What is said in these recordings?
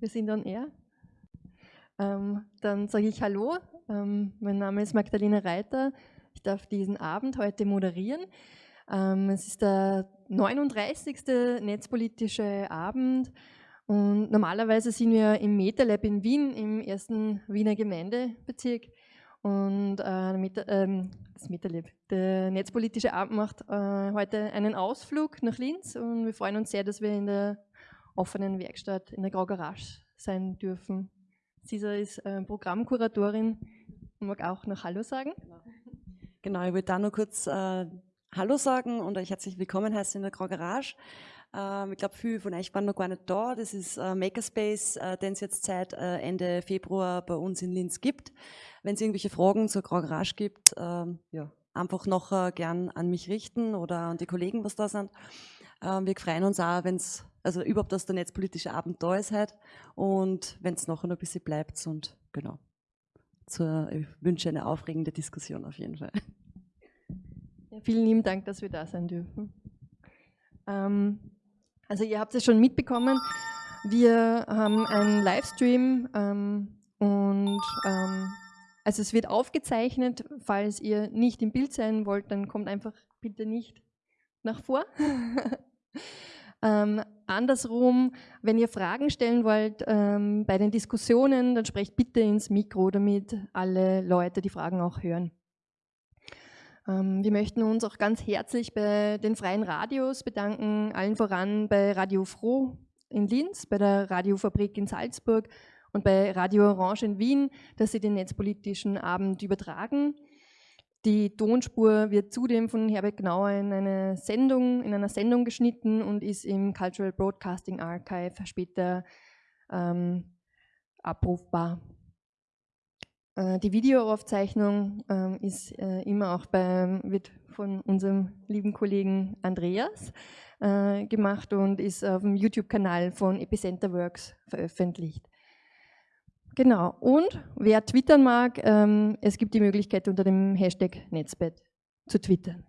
Wir sind on air. Ähm, dann sage ich Hallo. Ähm, mein Name ist Magdalena Reiter. Ich darf diesen Abend heute moderieren. Ähm, es ist der 39. netzpolitische Abend und normalerweise sind wir im MetaLab in Wien, im ersten Wiener Gemeindebezirk. Und äh, ähm, das MetaLab, der netzpolitische Abend macht äh, heute einen Ausflug nach Linz und wir freuen uns sehr, dass wir in der offenen Werkstatt in der Grau Garage sein dürfen. Cesar ist äh, Programmkuratorin und mag auch noch Hallo sagen. Genau, ich würde da nur kurz äh, Hallo sagen und euch herzlich willkommen heißen in der Grau Garage. Ähm, ich glaube, viele von euch waren noch gar nicht da. Das ist äh, Makerspace, äh, den es jetzt seit äh, Ende Februar bei uns in Linz gibt. Wenn es irgendwelche Fragen zur Grau Garage gibt, ähm, ja, einfach noch gern an mich richten oder an die Kollegen, was da sind. Ähm, wir freuen uns auch, wenn es also überhaupt, dass der netzpolitische Abend da ist heute und wenn es noch ein bisschen bleibt und genau. Zur, ich wünsche eine aufregende Diskussion auf jeden Fall. Ja, vielen lieben Dank, dass wir da sein dürfen. Ähm, also ihr habt es schon mitbekommen, wir haben einen Livestream ähm, und ähm, also es wird aufgezeichnet. Falls ihr nicht im Bild sein wollt, dann kommt einfach bitte nicht nach vor. Ähm, andersrum, wenn ihr Fragen stellen wollt ähm, bei den Diskussionen, dann sprecht bitte ins Mikro, damit alle Leute die Fragen auch hören. Ähm, wir möchten uns auch ganz herzlich bei den freien Radios bedanken, allen voran bei Radio Froh in Linz, bei der Radiofabrik in Salzburg und bei Radio Orange in Wien, dass sie den netzpolitischen Abend übertragen. Die Tonspur wird zudem von Herbert Gnauer in, eine Sendung, in einer Sendung geschnitten und ist im Cultural Broadcasting Archive später ähm, abrufbar. Äh, die Videoaufzeichnung äh, ist äh, immer auch bei, wird von unserem lieben Kollegen Andreas äh, gemacht und ist auf dem YouTube-Kanal von Epicenter Works veröffentlicht. Genau, und wer twittern mag, ähm, es gibt die Möglichkeit unter dem Hashtag Netzbett zu twittern.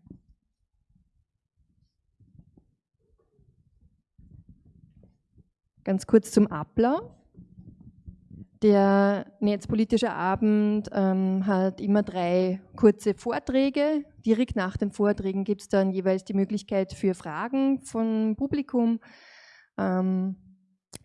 Ganz kurz zum Ablauf. Der Netzpolitische Abend ähm, hat immer drei kurze Vorträge. Direkt nach den Vorträgen gibt es dann jeweils die Möglichkeit für Fragen vom Publikum. Ähm,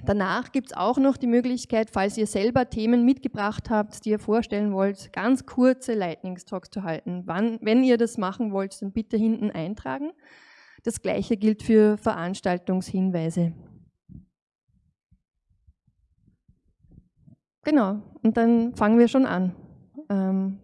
Danach gibt es auch noch die Möglichkeit, falls ihr selber Themen mitgebracht habt, die ihr vorstellen wollt, ganz kurze Lightning-Talks zu halten. Wann, wenn ihr das machen wollt, dann bitte hinten eintragen. Das gleiche gilt für Veranstaltungshinweise. Genau, und dann fangen wir schon an. Ähm,